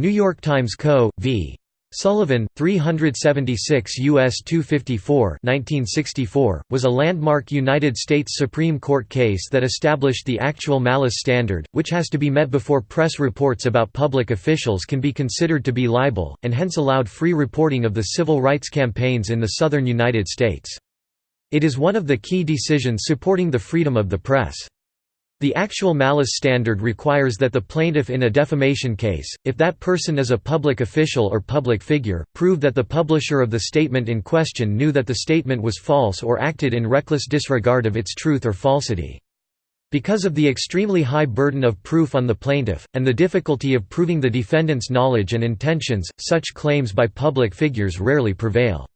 New York Times Co. v. Sullivan, 376 U.S. 254 1964, was a landmark United States Supreme Court case that established the actual malice standard, which has to be met before press reports about public officials can be considered to be libel, and hence allowed free reporting of the civil rights campaigns in the southern United States. It is one of the key decisions supporting the freedom of the press. The actual malice standard requires that the plaintiff in a defamation case, if that person is a public official or public figure, prove that the publisher of the statement in question knew that the statement was false or acted in reckless disregard of its truth or falsity. Because of the extremely high burden of proof on the plaintiff, and the difficulty of proving the defendant's knowledge and intentions, such claims by public figures rarely prevail.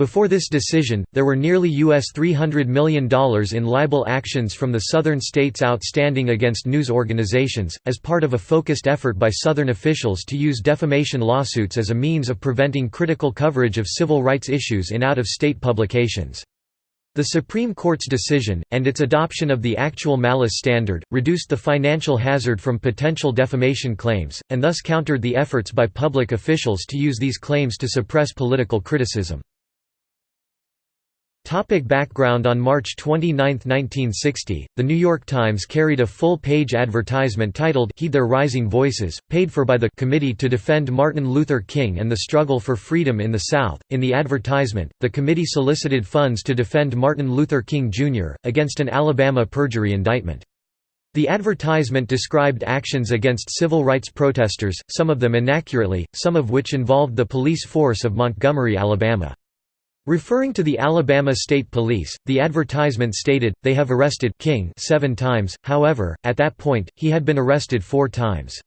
Before this decision, there were nearly US $300 million in libel actions from the southern states outstanding against news organizations, as part of a focused effort by southern officials to use defamation lawsuits as a means of preventing critical coverage of civil rights issues in out-of-state publications. The Supreme Court's decision, and its adoption of the actual malice standard, reduced the financial hazard from potential defamation claims, and thus countered the efforts by public officials to use these claims to suppress political criticism. Topic background On March 29, 1960, The New York Times carried a full-page advertisement titled Heed Their Rising Voices, paid for by the Committee to Defend Martin Luther King and the Struggle for Freedom in the South. In the advertisement, the committee solicited funds to defend Martin Luther King, Jr., against an Alabama perjury indictment. The advertisement described actions against civil rights protesters, some of them inaccurately, some of which involved the police force of Montgomery, Alabama. Referring to the Alabama State Police, the advertisement stated, they have arrested King seven times, however, at that point, he had been arrested four times.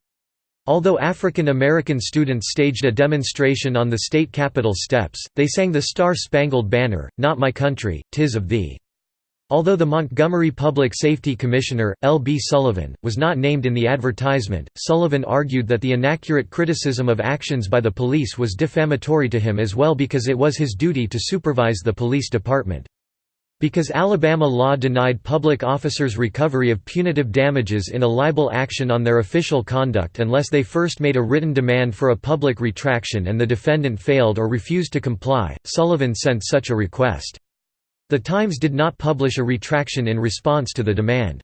Although African American students staged a demonstration on the state capitol steps, they sang the Star-Spangled Banner, Not My Country, Tis of Thee. Although the Montgomery Public Safety Commissioner, L. B. Sullivan, was not named in the advertisement, Sullivan argued that the inaccurate criticism of actions by the police was defamatory to him as well because it was his duty to supervise the police department. Because Alabama law denied public officers recovery of punitive damages in a libel action on their official conduct unless they first made a written demand for a public retraction and the defendant failed or refused to comply, Sullivan sent such a request. The Times did not publish a retraction in response to the demand.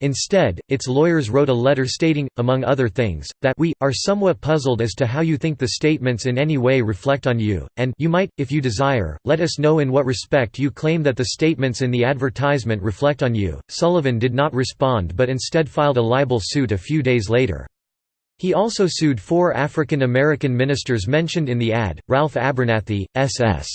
Instead, its lawyers wrote a letter stating, among other things, that we, are somewhat puzzled as to how you think the statements in any way reflect on you, and you might, if you desire, let us know in what respect you claim that the statements in the advertisement reflect on you. Sullivan did not respond but instead filed a libel suit a few days later. He also sued four African American ministers mentioned in the ad, Ralph Abernathy, S.S.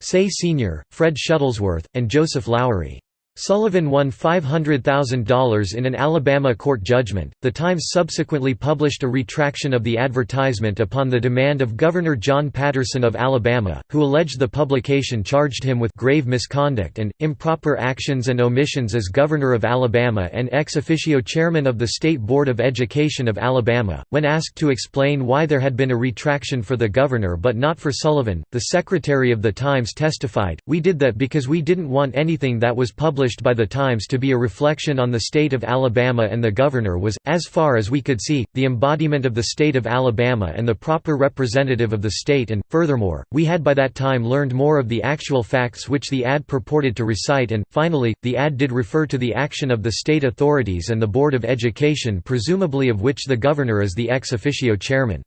Seay Sr., Fred Shuttlesworth, and Joseph Lowery. Sullivan won $500,000 in an Alabama court judgment. The Times subsequently published a retraction of the advertisement upon the demand of Governor John Patterson of Alabama, who alleged the publication charged him with grave misconduct and improper actions and omissions as governor of Alabama and ex officio chairman of the State Board of Education of Alabama. When asked to explain why there had been a retraction for the governor but not for Sullivan, the secretary of the Times testified, "We did that because we didn't want anything that was published published by the Times to be a reflection on the state of Alabama and the governor was, as far as we could see, the embodiment of the state of Alabama and the proper representative of the state and, furthermore, we had by that time learned more of the actual facts which the ad purported to recite and, finally, the ad did refer to the action of the state authorities and the Board of Education presumably of which the governor is the ex officio chairman.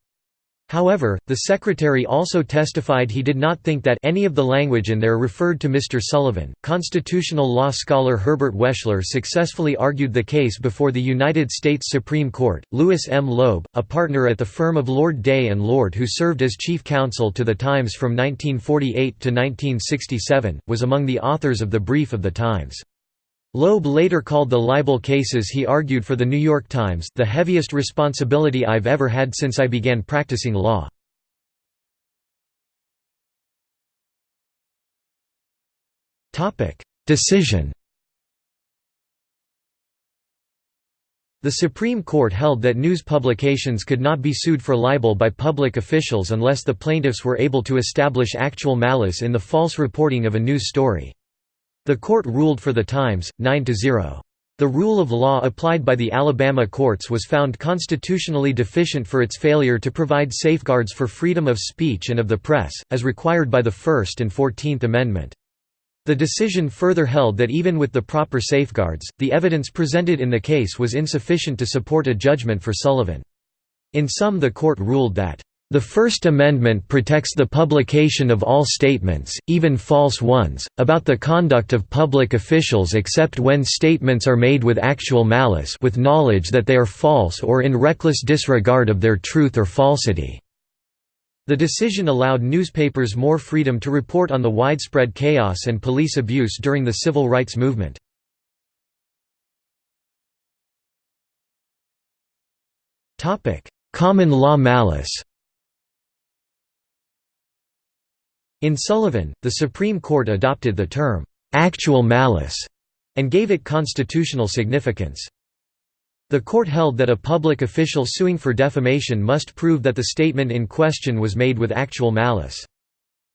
However, the secretary also testified he did not think that any of the language in there referred to Mr. Sullivan. Constitutional law scholar Herbert Wechsler successfully argued the case before the United States Supreme Court. Louis M. Loeb, a partner at the firm of Lord Day and Lord who served as chief counsel to the Times from 1948 to 1967, was among the authors of the brief of the Times. Loeb later called the libel cases he argued for the New York Times the heaviest responsibility I've ever had since I began practicing law. Decision The Supreme Court held that news publications could not be sued for libel by public officials unless the plaintiffs were able to establish actual malice in the false reporting of a news story. The court ruled for the Times, 9–0. The rule of law applied by the Alabama courts was found constitutionally deficient for its failure to provide safeguards for freedom of speech and of the press, as required by the First and Fourteenth Amendment. The decision further held that even with the proper safeguards, the evidence presented in the case was insufficient to support a judgment for Sullivan. In sum the court ruled that the First Amendment protects the publication of all statements, even false ones, about the conduct of public officials except when statements are made with actual malice with knowledge that they are false or in reckless disregard of their truth or falsity. The decision allowed newspapers more freedom to report on the widespread chaos and police abuse during the civil rights movement. Common law malice In Sullivan, the Supreme Court adopted the term, "'actual malice' and gave it constitutional significance. The court held that a public official suing for defamation must prove that the statement in question was made with actual malice.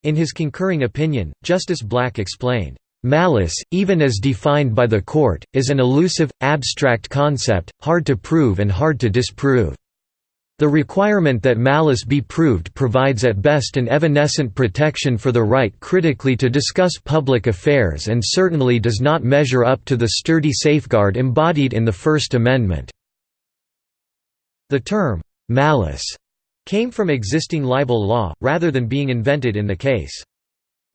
In his concurring opinion, Justice Black explained, "...malice, even as defined by the court, is an elusive, abstract concept, hard to prove and hard to disprove. The requirement that malice be proved provides at best an evanescent protection for the right critically to discuss public affairs and certainly does not measure up to the sturdy safeguard embodied in the First Amendment." The term, "'malice' came from existing libel law, rather than being invented in the case.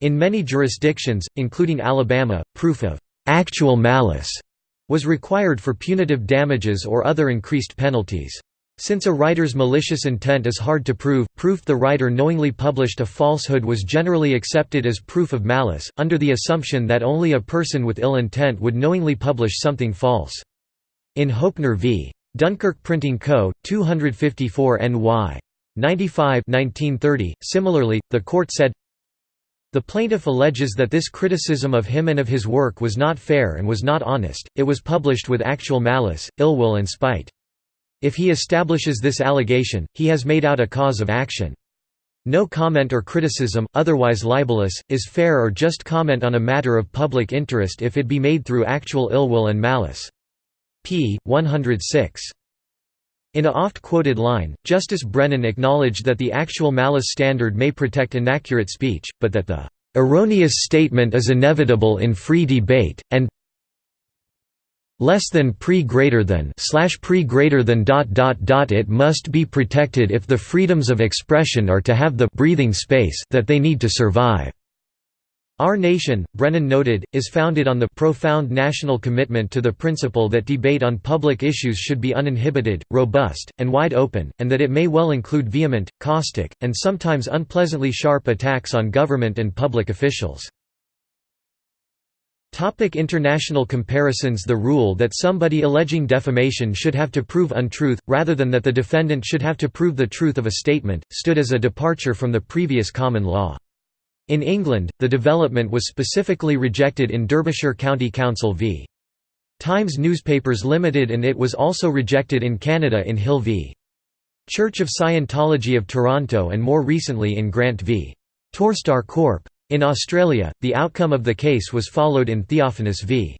In many jurisdictions, including Alabama, proof of "'actual malice' was required for punitive damages or other increased penalties. Since a writer's malicious intent is hard to prove, proof the writer knowingly published a falsehood was generally accepted as proof of malice, under the assumption that only a person with ill intent would knowingly publish something false. In Hoeppner v. Dunkirk Printing Co., 254 NY. 95 1930, similarly, the court said, the plaintiff alleges that this criticism of him and of his work was not fair and was not honest, it was published with actual malice, ill will and spite. If he establishes this allegation, he has made out a cause of action. No comment or criticism, otherwise libelous, is fair or just comment on a matter of public interest if it be made through actual ill will and malice. p. 106. In a oft-quoted line, Justice Brennan acknowledged that the actual malice standard may protect inaccurate speech, but that the "...erroneous statement is inevitable in free debate, and less than pre greater than slash pre greater than dot dot dot it must be protected if the freedoms of expression are to have the breathing space that they need to survive our nation, Brennan noted, is founded on the profound national commitment to the principle that debate on public issues should be uninhibited, robust, and wide open, and that it may well include vehement, caustic, and sometimes unpleasantly sharp attacks on government and public officials. Topic international comparisons The rule that somebody alleging defamation should have to prove untruth, rather than that the defendant should have to prove the truth of a statement, stood as a departure from the previous common law. In England, the development was specifically rejected in Derbyshire County Council v. Times Newspapers Limited and it was also rejected in Canada in Hill v. Church of Scientology of Toronto and more recently in Grant v. Torstar Corp. In Australia, the outcome of the case was followed in Theophanous v.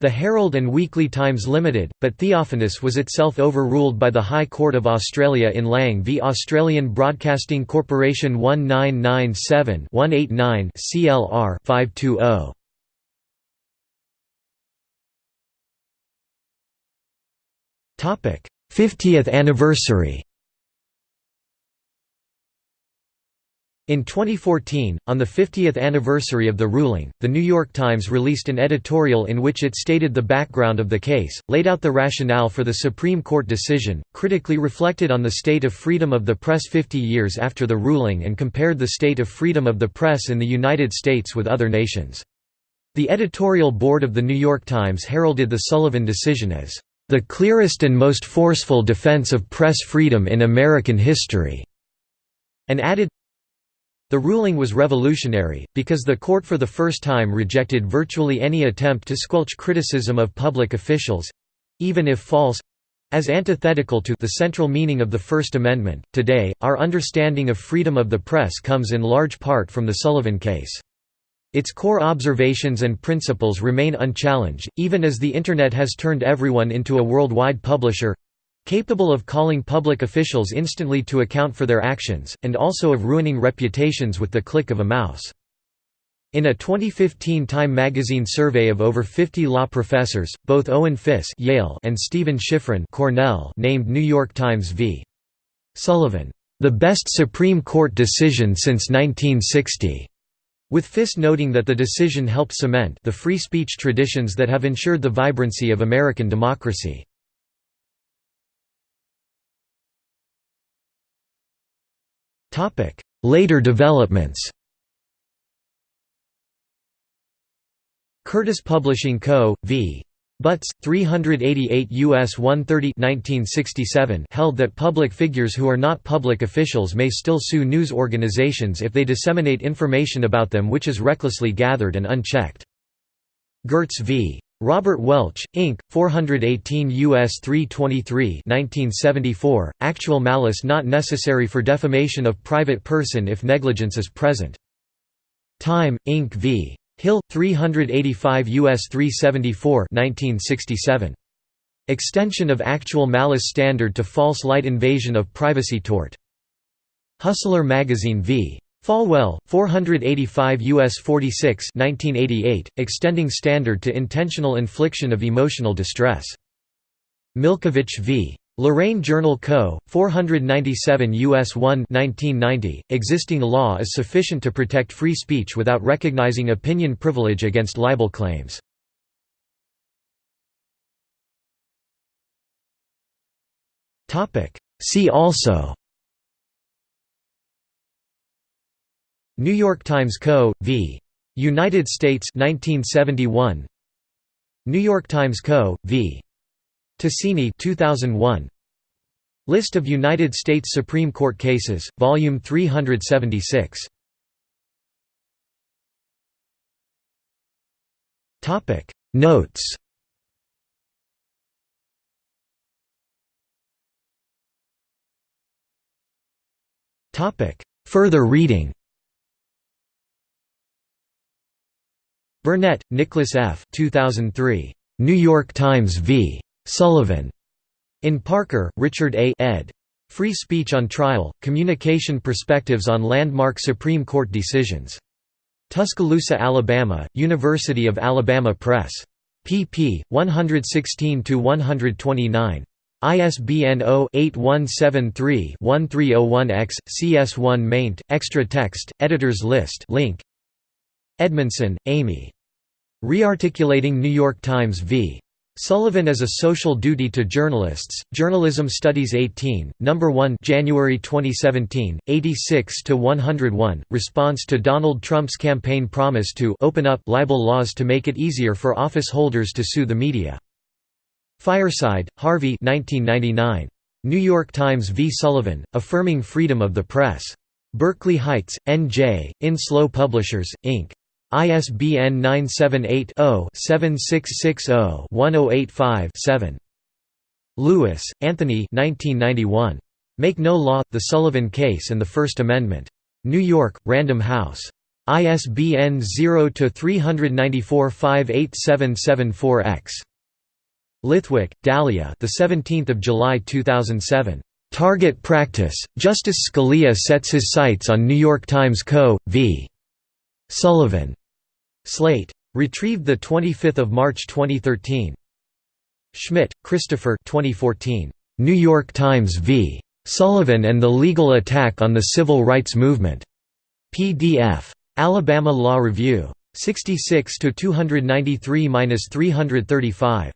The Herald and Weekly Times Limited, but Theophanous was itself overruled by the High Court of Australia in Lang v Australian Broadcasting Corporation 1997-189 CLR 520. Topic: 50th anniversary. In 2014, on the 50th anniversary of the ruling, The New York Times released an editorial in which it stated the background of the case, laid out the rationale for the Supreme Court decision, critically reflected on the state of freedom of the press 50 years after the ruling and compared the state of freedom of the press in the United States with other nations. The editorial board of The New York Times heralded the Sullivan decision as, "...the clearest and most forceful defense of press freedom in American history." and added, the ruling was revolutionary, because the court for the first time rejected virtually any attempt to squelch criticism of public officials—even if false—as antithetical to the central meaning of the First Amendment. Today, our understanding of freedom of the press comes in large part from the Sullivan case. Its core observations and principles remain unchallenged, even as the Internet has turned everyone into a worldwide publisher—capable of calling public officials instantly to account for their actions, and also of ruining reputations with the click of a mouse. In a 2015 Time magazine survey of over 50 law professors, both Owen Fiss Yale and Stephen Shiffrin Cornell named New York Times v. Sullivan, "...the best Supreme Court decision since 1960." with Fiss noting that the decision helped cement the free speech traditions that have ensured the vibrancy of American democracy. Later developments Curtis Publishing Co., v. Butts, 388 U.S. 130 1967 held that public figures who are not public officials may still sue news organizations if they disseminate information about them which is recklessly gathered and unchecked. Gertz v. Robert Welch, Inc., 418 U.S. 323 1974, actual malice not necessary for defamation of private person if negligence is present. Time, Inc. v. Hill 385 US 374 1967 Extension of actual malice standard to false light invasion of privacy tort Hustler magazine v Falwell 485 US 46 1988 extending standard to intentional infliction of emotional distress Milkovich v Lorain Journal Co., 497 U.S. 1 1990, existing law is sufficient to protect free speech without recognizing opinion privilege against libel claims. See also New York Times Co. v. United States 1971 New York Times Co. v. Tasini 2001 List of United States Supreme Court cases, volume 376 Topic Notes Topic Further reading Burnett, Nicholas F. 2003. New York Times v. Sullivan. In Parker, Richard A. ed. Free Speech on Trial, Communication Perspectives on Landmark Supreme Court Decisions. Tuscaloosa, Alabama, University of Alabama Press. pp. 116–129. ISBN 0-8173-1301-X, CS1 maint, extra text, editors list link. Edmondson, Amy. Rearticulating New York Times v. Sullivan as a Social Duty to Journalists, Journalism Studies 18, No. 1 January 2017, 86–101, response to Donald Trump's campaign promise to «open up» libel laws to make it easier for office holders to sue the media. Fireside, Harvey 1999. New York Times v. Sullivan, Affirming Freedom of the Press. Berkeley Heights, N.J., Enslow Publishers, Inc. ISBN 978-0-7660-1085-7. Lewis, Anthony Make No Law, The Sullivan Case and the First Amendment. New York, Random House. ISBN 0-394-58774-X. Lithwick, Dahlia the 17th of July 2007. Target Practice, Justice Scalia sets his sights on New York Times Co. v. Sullivan. Slate. Retrieved 25 March 2013. Schmidt, Christopher 2014. New York Times v. Sullivan and the Legal Attack on the Civil Rights Movement. PDF. Alabama Law Review. 66 293–335.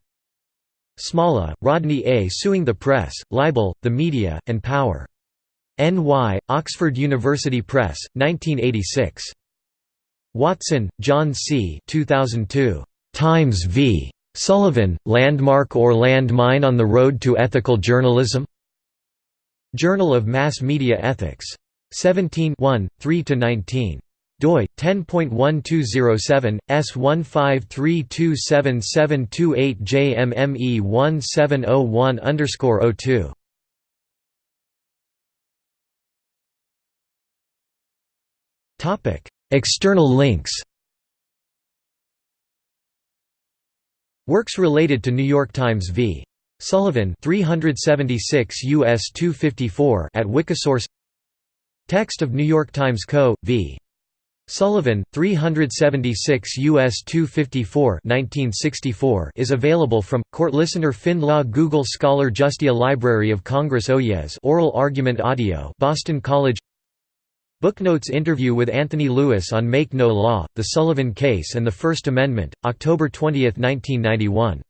Smolla, Rodney A. Suing the Press, Libel, the Media, and Power. N.Y., Oxford University Press, 1986. Watson, John C. 2002. Times v. Sullivan, Landmark or Landmine on the Road to Ethical Journalism? Journal of Mass Media Ethics. 17 3–19 doi 10.1207 S15327728 JMME 1701 Topic External links Works related to New York Times v. Sullivan 376 US 254 at Wikisource Text of New York Times Co. v. Sullivan 376 US 254 1964 is available from Court Listener FindLaw Google Scholar Justia Library of Congress Oyez Oral Argument Audio Boston College Booknotes interview with Anthony Lewis on Make No Law, The Sullivan Case and the First Amendment, October 20, 1991